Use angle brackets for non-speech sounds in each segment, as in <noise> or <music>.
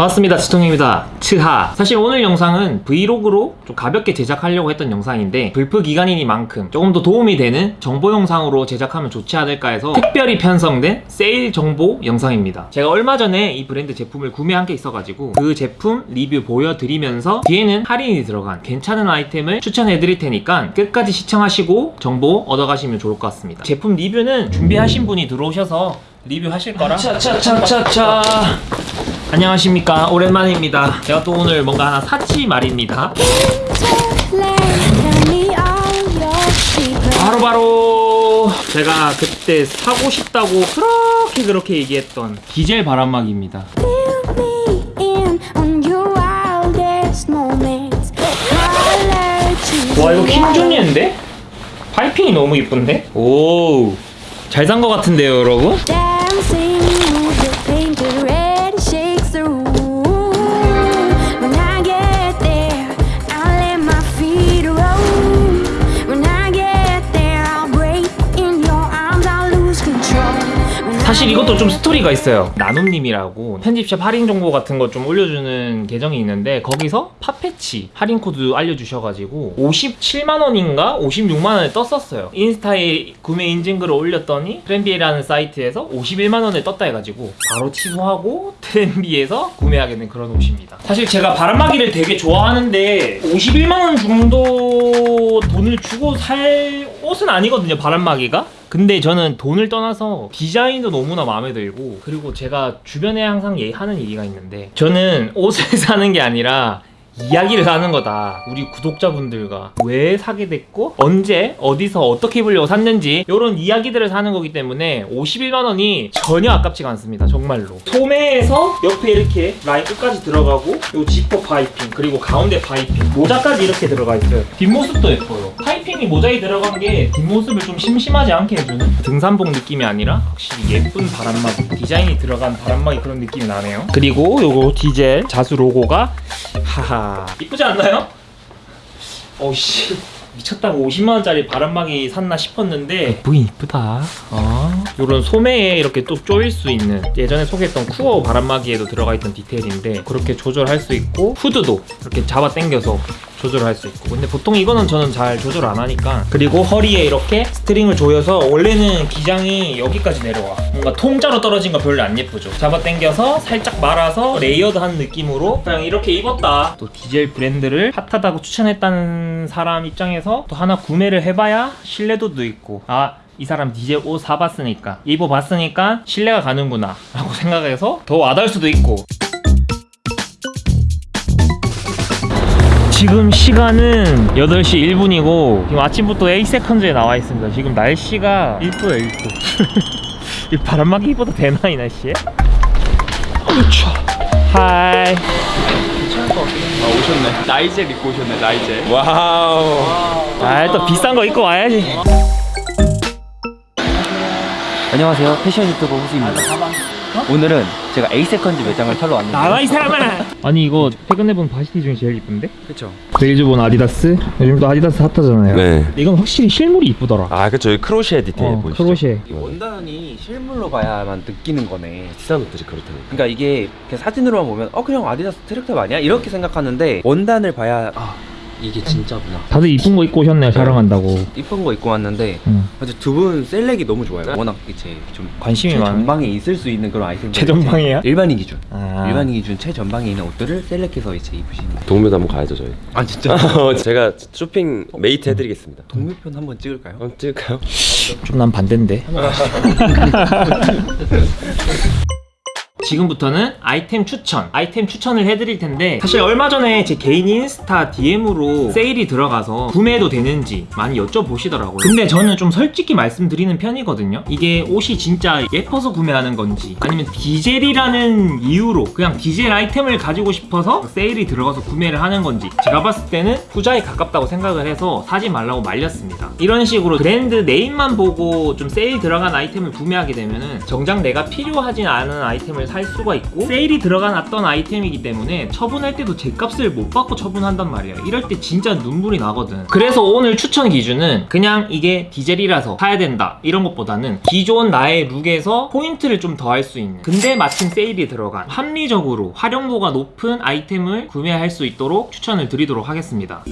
반갑습니다 치통입니다. 츠하. 사실 오늘 영상은 브이로그로 좀 가볍게 제작하려고 했던 영상인데 블프 기간이니만큼 조금 더 도움이 되는 정보 영상으로 제작하면 좋지 않을까 해서 특별히 편성된 세일 정보 영상입니다. 제가 얼마 전에 이 브랜드 제품을 구매한 게 있어가지고 그 제품 리뷰 보여드리면서 뒤에는 할인이 들어간 괜찮은 아이템을 추천해 드릴 테니까 끝까지 시청하시고 정보 얻어가시면 좋을 것 같습니다. 제품 리뷰는 준비하신 분이 들어오셔서 리뷰하실 거라. 차차차차차 안녕하십니까 오랜만입니다 제가 또 오늘 뭔가 하나 샀지 말입니다 바로바로 제가 그때 사고 싶다고 그렇게 그렇게 얘기했던 디젤 바람막이입니다 와 이거 킹존이인데? 파이핑이 너무 이쁜데? 오 잘 산거 같은데요 여러분? 사실 이것도 좀 스토리가 있어요. 나눔님이라고 편집샵 할인 정보 같은 거 좀 올려주는 계정이 있는데 거기서 파페치 할인 코드 알려주셔가지고 57만원인가 56만원에 떴었어요. 인스타에 구매 인증글을 올렸더니 트렌비에라는 사이트에서 51만원에 떴다 해가지고 바로 취소하고 트렌비에서 구매하게 된 그런 옷입니다. 사실 제가 바람막이를 되게 좋아하는데 51만원 정도 돈을 주고 살 옷은 아니거든요 바람막이가 근데 저는 돈을 떠나서 디자인도 너무나 마음에 들고 그리고 제가 주변에 항상 얘 하는 얘기가 있는데 저는 <laughs> 옷을 사는 게 아니라 이야기를 사는 거다. 우리 구독자분들과. 왜 사게 됐고 언제 어디서 어떻게 입으려고 샀는지 이런 이야기들을 사는 거기 때문에 51만 원이 전혀 아깝지가 않습니다 정말로. 소매에서 옆에 이렇게 라인 끝까지 들어가고 요 지퍼 파이핑 그리고 가운데 파이핑 모자까지 이렇게 들어가 있어요. 뒷모습도 예뻐요. 파이핑이 모자에 들어간 게 뒷모습을 좀 심심하지 않게 해주는 등산복 느낌이 아니라 확실히 예쁜 바람막이 디자인이 들어간 바람막이 그런 느낌이 나네요. 그리고 요거 디젤 자수 로고가 하하 이쁘지 않나요? 어우씨 미쳤다고 50만원짜리 바람막이 샀나 싶었는데 예쁘긴 이쁘다 어. 요런 소매에 이렇게 또 조일 수 있는 예전에 소개했던 쿠어 바람막이에도 들어가 있던 디테일인데 그렇게 조절할 수 있고 후드도 이렇게 잡아 당겨서 조절할 수 있고. 근데 보통 이거는 저는 잘 조절 안 하니까. 그리고 허리에 이렇게 string을 조여서 원래는 기장이 여기까지 내려와. 뭔가 통짜로 떨어진 거 별로 안 예쁘죠. 잡아 당겨서 살짝 말아서 layered한 느낌으로 그냥 이렇게 입었다. 또 디젤 브랜드를 핫하다고 추천했다는 사람 입장에서 또 하나 구매를 해봐야 신뢰도도 있고. 아이 사람 디젤 옷 사봤으니까. 입어봤으니까 신뢰가 가는구나. 라고 생각해서 더 와닿을 수도 있고 지금 시간은 8시 1분이고 지금 아침부터 에이세컨즈에 나와 있습니다. 지금 날씨가 1도예요 1도. <laughs> 이 바람막이 입어도 되나 이 날씨에? Hi. 아 오셨네. 디젤 입고 오셨네 디젤. Wow. 아 일단 비싼 거 입고 와야지. 안녕하세요. 패션 유튜버 후수입니다 오늘은 제가 에이세컨즈 매장을 털러 왔는데 나가 이 사람아 <laughs> 아니 이거 최근에 본 varsity 중에 제일 이쁜데? 그쵸 웨일스 보너 아디다스 요즘 또 아디다스 핫하잖아요 네. 이건 확실히 실물이 이쁘더라 아, 그쵸. 이 crochet 디테일 어, 보이시죠? crochet 원단이 실물로 봐야만 느끼는 거네 비싼 옷들이 그렇다니까. 그러니까 이게 그냥 사진으로만 보면 어 그냥 아디다스 track top 아니야? 이렇게 생각하는데 원단을 봐야 아 이게 진짜구나 다들 이쁜 거 입고 오셨네요 촬영한다고 이쁜 거 입고 왔는데 응. 두분 select이 너무 좋아요 워낙 이제 좀 관심이 많아 최전방에 있을 수 있는 그런 아이템 최전방이야? 일반인 기준 아. 일반인 기준 최전방에 있는 옷들을 select해서 이제 입으시는 동묘도 한번 가야죠, 저희. 아 진짜? <laughs> 제가 쇼핑 mate 해드리겠습니다. 동묘편 한번 찍을까요? 한번 찍을까요? 좀 난 반대인데 <laughs> <laughs> 지금부터는 아이템 추천 아이템 추천을 해드릴 텐데 사실 얼마 전에 제 개인 인스타 DM으로 세일이 들어가서 구매해도 되는지 많이 여쭤보시더라고요. 근데 저는 좀 솔직히 말씀드리는 편이거든요. 이게 옷이 진짜 예뻐서 구매하는 건지 아니면 디젤이라는 이유로 그냥 디젤 아이템을 가지고 싶어서 세일이 들어가서 구매를 하는 건지 제가 봤을 때는 후자에 가깝다고 생각을 해서 사지 말라고 말렸습니다. 이런 식으로 브랜드 네임만 보고 좀 세일 들어간 아이템을 구매하게 되면 은 정작 내가 필요하진 않은 아이템을 살 수가 있고 세일이 들어간 어떤 아이템이기 때문에 처분할 때도 제 값을 못 받고 처분한단 말이에요 이럴 때 진짜 눈물이 나거든. 그래서 오늘 추천 기준은 그냥 이게 디젤이라서 사야 된다. 이런 것보다는 기존 나의 룩에서 포인트를 좀 더 할 수 있는. 근데 마침 세일이 들어간 합리적으로 활용도가 높은 아이템을 구매할 수 있도록 추천을 드리도록 하겠습니다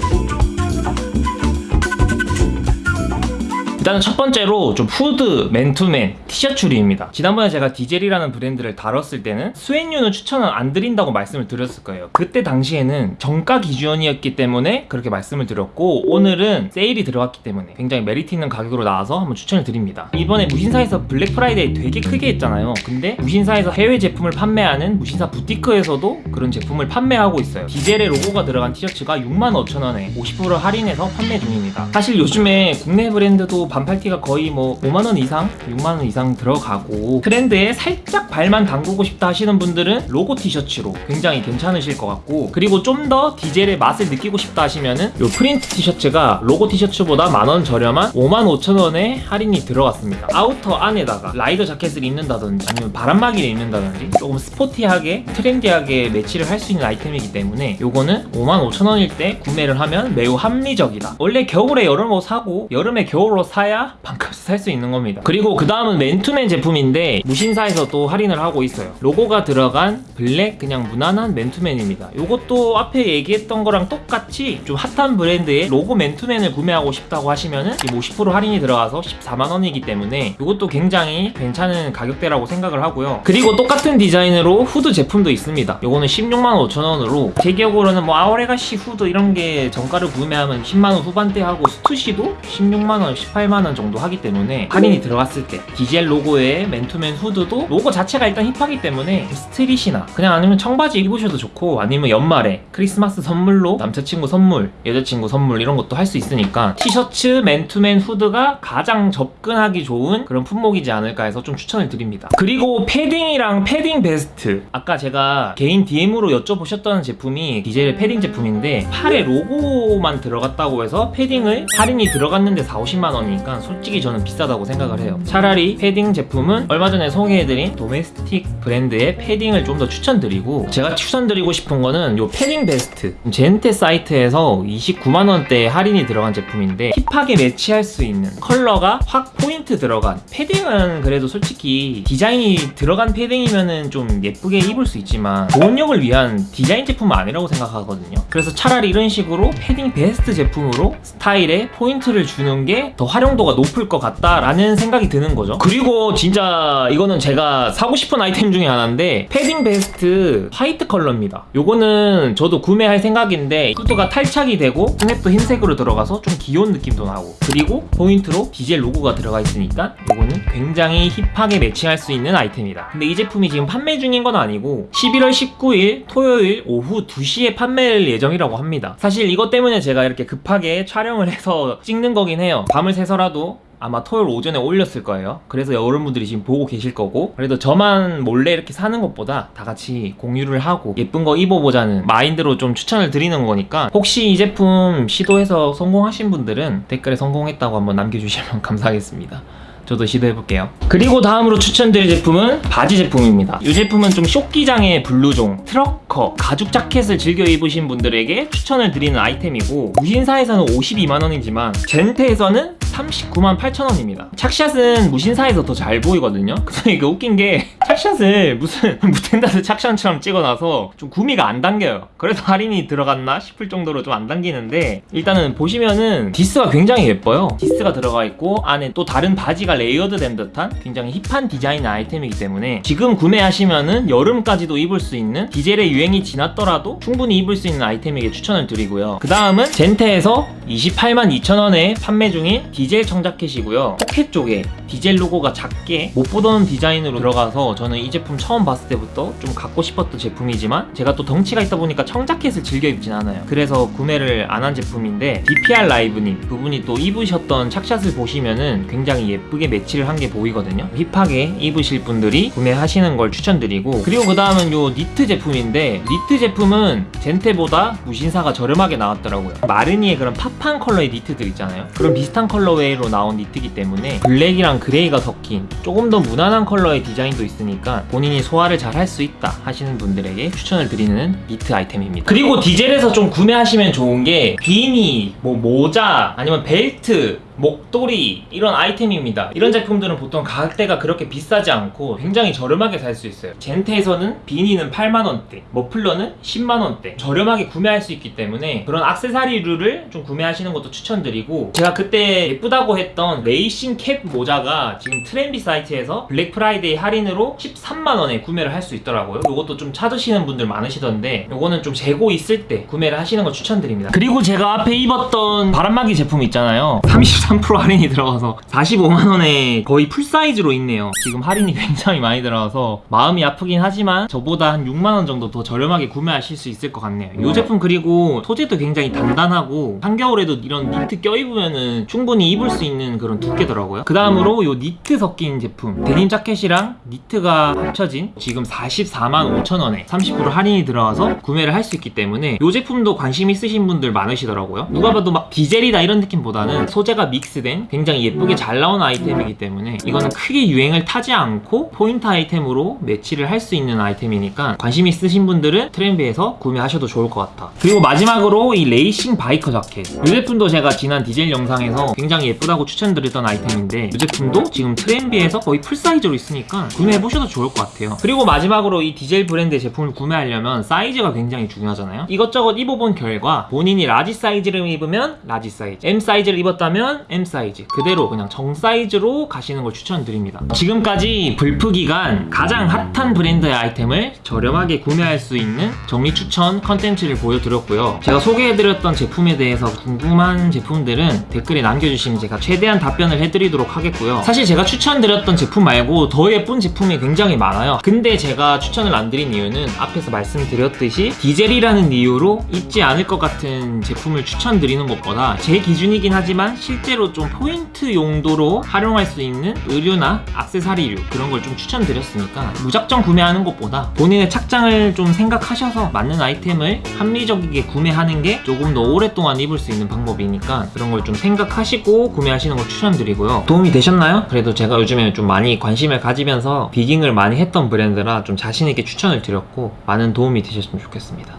일단은 첫 번째로 좀 후드 맨투맨 티셔츠류입니다. 지난번에 제가 디젤이라는 브랜드를 다뤘을 때는 수행료는 추천을 안 드린다고 말씀을 드렸을 거예요. 그때 당시에는 정가 기준이었기 때문에 그렇게 말씀을 드렸고 오늘은 세일이 들어갔기 때문에 굉장히 메리트 있는 가격으로 나와서 한번 추천을 드립니다. 이번에 무신사에서 블랙 프라이데이 되게 크게 했잖아요. 근데 무신사에서 해외 제품을 판매하는 무신사 부티크에서도 그런 제품을 판매하고 있어요. 디젤의 로고가 들어간 티셔츠가 65,000원에 50% 할인해서 판매 중입니다. 사실 요즘에 국내 브랜드도 반팔티가 거의 뭐 5만원 이상, 6만원 이상 들어가고 트렌드에 살짝 발만 담그고 싶다 하시는 분들은 로고 티셔츠로 굉장히 괜찮으실 것 같고 그리고 좀 더 디젤의 맛을 느끼고 싶다 하시면은 요 프린트 티셔츠가 로고 티셔츠보다 만원 저렴한 55,000원에 할인이 들어갔습니다. 아우터 안에다가 라이더 자켓을 입는다든지 아니면 바람막이를 입는다든지 조금 스포티하게 트렌디하게 매치를 할 수 있는 아이템이기 때문에 요거는 55,000원일 때 구매를 하면 매우 합리적이다. 원래 겨울에 여름 옷 사고 여름에 겨울 옷 사야 반값에 살 수 있는 겁니다. 그리고 그 다음은 맨투맨 제품인데 무신사에서 또 할인을 하고 있어요. 로고가 들어간 블랙 그냥 무난한 맨투맨입니다. 요것도 앞에 얘기했던 거랑 똑같이 좀 핫한 브랜드의 로고 맨투맨을 구매하고 싶다고 하시면은 지금 50% 할인이 들어가서 14만 원이기 때문에 이것도 굉장히 괜찮은 가격대라고 생각을 하고요. 그리고 똑같은 디자인으로 후드 제품도 있습니다. 요거는 16만 5천 원으로 제 기억으로는 뭐 아워레가시 후드 이런 게 정가를 구매하면 10만 원 후반대 하고 스투시도 16만 원, 18 만원 정도 하기 때문에 할인이 들어갔을 때 디젤 로고의 맨투맨 후드도 로고 자체가 일단 힙하기 때문에 street이나 그냥 아니면 청바지 입으셔도 좋고 아니면 연말에 크리스마스 선물로 남자친구 선물, 여자친구 선물 이런 것도 할 수 있으니까 티셔츠 맨투맨 후드가 가장 접근하기 좋은 그런 품목이지 않을까 해서 좀 추천을 드립니다. 그리고 패딩이랑 패딩 베스트 아까 제가 개인 DM으로 여쭤보셨던 제품이 디젤 패딩 제품인데 팔에 로고만 들어갔다고 해서 패딩을 할인이 들어갔는데 4, 50만 원이 니까 솔직히 저는 비싸다고 생각을 해요. 차라리 패딩 제품은 얼마 전에 소개해드린 domestic 브랜드의 패딩을 좀 더 추천드리고 제가 추천드리고 싶은 거는 요 패딩 베스트 젠테 사이트에서 29만 원대 할인이 들어간 제품인데 힙하게 매치할 수 있는 컬러가 확 포인트 들어간 패딩은 그래도 솔직히 디자인이 들어간 패딩이면은 좀 예쁘게 입을 수 있지만 보온력을 위한 디자인 제품은 아니라고 생각하거든요. 그래서 차라리 이런 식으로 패딩 베스트 제품으로 스타일에 포인트를 주는 게 더 활용 도가 높을 것 같다라는 생각이 드는 거죠. 그리고 진짜 이거는 제가 사고 싶은 아이템 중에 하나인데 패딩 베스트 화이트 컬러입니다. 요거는 저도 구매할 생각인데 후드가 탈착이 되고 스냅도 흰색으로 들어가서 좀 귀여운 느낌도 나고 그리고 포인트로 디젤 로고가 들어가 있으니까 요거는 굉장히 힙하게 매칭할 수 있는 아이템이다. 근데 이 제품이 지금 판매 중인 건 아니고 11월 19일 토요일 오후 2시에 판매할 예정이라고 합니다. 사실 이것 때문에 제가 이렇게 급하게 촬영을 해서 찍는 거긴 해요. 밤을 새서 라도 아마 토요일 오전에 올렸을 거예요. 그래서 여러분들이 지금 보고 계실 거고 그래도 저만 몰래 이렇게 사는 것보다 다 같이 공유를 하고 예쁜 거 입어보자는 마인드로 좀 추천을 드리는 거니까 혹시 이 제품 시도해서 성공하신 분들은 댓글에 성공했다고 한번 남겨주시면 <laughs> 감사하겠습니다. 저도 시도해볼게요. 그리고 다음으로 추천드릴 제품은 바지 제품입니다. 이 제품은 좀 쇼기장의 블루종, 트럭커, 가죽 자켓을 즐겨 입으신 분들에게 추천을 드리는 아이템이고 무신사에서는 52만원이지만 젠테에서는 39만 8천원입니다. 착샷은 무신사에서 더 잘 보이거든요. <laughs> 근데 이게 웃긴 게 착샷을 무슨 <laughs> 무탠다드 착샷처럼 찍어놔서 좀 구미가 안 당겨요. 그래서 할인이 들어갔나 싶을 정도로 좀 안 당기는데 일단은 보시면은 디스가 굉장히 예뻐요. 디스가 들어가 있고 안에 또 다른 바지가 layered 된 듯한 굉장히 힙한 디자인 아이템이기 때문에 지금 구매하시면은 여름까지도 입을 수 있는 디젤의 유행이 지났더라도 충분히 입을 수 있는 아이템에게 추천을 드리고요. 그 다음은 젠테에서 28만 2천원에 판매 중인 디젤 청자켓이고요. 포켓 쪽에 디젤 로고가 작게 못 보던 디자인으로 들어가서 저는 이 제품 처음 봤을 때부터 좀 갖고 싶었던 제품이지만 제가 또 덩치가 있다 보니까 청자켓을 즐겨 입진 않아요. 그래서 구매를 안 한 제품인데 DPR 라이브님 그분이 또 입으셨던 착샷을 보시면은 굉장히 예쁘게 매치를 한 게 보이거든요. 힙하게 입으실 분들이 구매하시는 걸 추천드리고 그리고 그 다음은 요 니트 제품인데 니트 제품은 젠테보다 무신사가 저렴하게 나왔더라고요. 마르니의 그런 팝한 컬러의 니트들 있잖아요. 그런 비슷한 컬러의 colorway로 나온 니트이기 때문에 블랙이랑 그레이가 섞인 조금 더 무난한 컬러의 디자인도 있으니까 본인이 소화를 잘 할 수 있다 하시는 분들에게 추천을 드리는 니트 아이템입니다. 그리고 디젤에서 좀 구매하시면 좋은 게 비니, 뭐 모자, 아니면 벨트, 목도리 이런 아이템입니다. 이런 제품들은 보통 가격대가 그렇게 비싸지 않고 굉장히 저렴하게 살 수 있어요. 젠테에서는 beanie는 8만 원대, 머플러는 10만 원대 저렴하게 구매할 수 있기 때문에 그런 액세서리류를 좀 구매하시는 것도 추천드리고 제가 그때 예쁘다고 했던 racing cap 모자가 지금 트렌비 사이트에서 Black Friday 할인으로 13만 원에 구매를 할 수 있더라고요. 이것도 좀 찾으시는 분들 많으시던데 이거는 좀 재고 있을 때 구매를 하시는 거 추천드립니다. 그리고 제가 앞에 입었던 바람막이 제품 있잖아요. 33% 할인이 들어가서 45만 원에 거의 full size로 있네요. 지금 할인이 <laughs> 굉장히 많이 들어가서 마음이 아프긴 하지만 저보다 한 6만 원 정도 더 저렴하게 구매하실 수 있을 것 같네요. 이 제품 그리고 소재도 굉장히 단단하고 한겨울에도 이런 니트 껴입으면은 충분히 입을 수 있는 그런 두께더라고요. 그 다음으로 이 니트 섞인 제품 데님 자켓이랑 니트가 합쳐진 지금 44만 5천 원에 30% 할인이 들어가서 구매를 할 수 있기 때문에 이 제품도 관심 있으신 분들 많으시더라고요. 누가 봐도 막 디젤이다 이런 느낌보다는 소재가 믹스된 굉장히 예쁘게 잘 나온 아이템이기 때문에 이거는 크게 유행을 타지 않고 포인트 아이템으로 매치를 할 수 있는 아이템이니까 관심 있으신 분들은 트렌비에서 구매하셔도 좋을 것 같아. 그리고 마지막으로 이 racing biker 자켓. 이 제품도 제가 지난 디젤 영상에서 굉장히 예쁘다고 추천드렸던 아이템인데 이 제품도 지금 트렌비에서 거의 full size로 있으니까 구매해보셔도 좋을 것 같아요. 그리고 마지막으로 이 디젤 브랜드 제품을 구매하려면 사이즈가 굉장히 중요하잖아요. 이것저것 입어본 결과 본인이 large 사이즈를 입으면 large 사이즈, M 사이즈를 입었다면 M 사이즈 그대로 그냥 정 사이즈로 가시는 걸 추천드립니다. 지금까지 블프 기간 가장 핫한 브랜드의 아이템을 저렴하게 구매할 수 있는 정리 추천 컨텐츠를 보여드렸고요. 제가 소개해드렸던 제품에 대해서 궁금한 제품들은 댓글에 남겨주시면 제가 최대한 답변을 해드리도록 하겠고요. 사실 제가 추천드렸던 제품 말고 더 예쁜 제품이 굉장히 많아요. 근데 제가 추천을 안 드린 이유는 앞에서 말씀드렸듯이 디젤이라는 이유로 입지 않을 것 같은 제품을 추천드리는 것보다 제 기준이긴 하지만 실제 로 좀 포인트 용도로 활용할 수 있는 의류나 액세서리류 그런 걸 좀 추천드렸으니까 무작정 구매하는 것보다 본인의 착장을 좀 생각하셔서 맞는 아이템을 합리적이게 구매하는 게 조금 더 오랫동안 입을 수 있는 방법이니까 그런 걸 좀 생각하시고 구매하시는 걸 추천드리고요. 도움이 되셨나요? 그래도 제가 요즘에 좀 많이 관심을 가지면서 비깅을 많이 했던 브랜드라 좀 자신있게 추천을 드렸고 많은 도움이 되셨으면 좋겠습니다.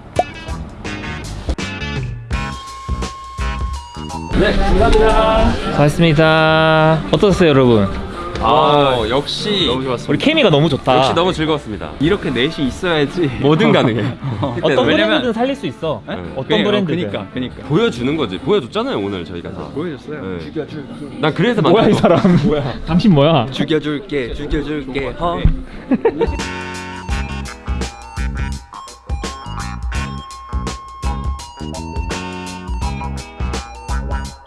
네, 감사합니다. 고맙습니다. 어떠셨어요, 여러분? 아, 역시 너무 좋았습니다. 우리 케미가 너무 좋다. 역시 너무 즐거웠습니다. 이렇게 넷이 있어야지 뭐든 가능해. <laughs> 어떤 브랜드든 살릴 수 있어. 네? 어떤 그러니까, 브랜드든. 그니까, 그니까. 보여주는 거지. 보여줬잖아요 오늘 저희가 다. 보여줬어요. 네. 죽여줄게. 난 그래서 뭐야 이. 사람? 뭐야? 당신 뭐야? 죽여줄게, 죽여줄게. 허. <laughs>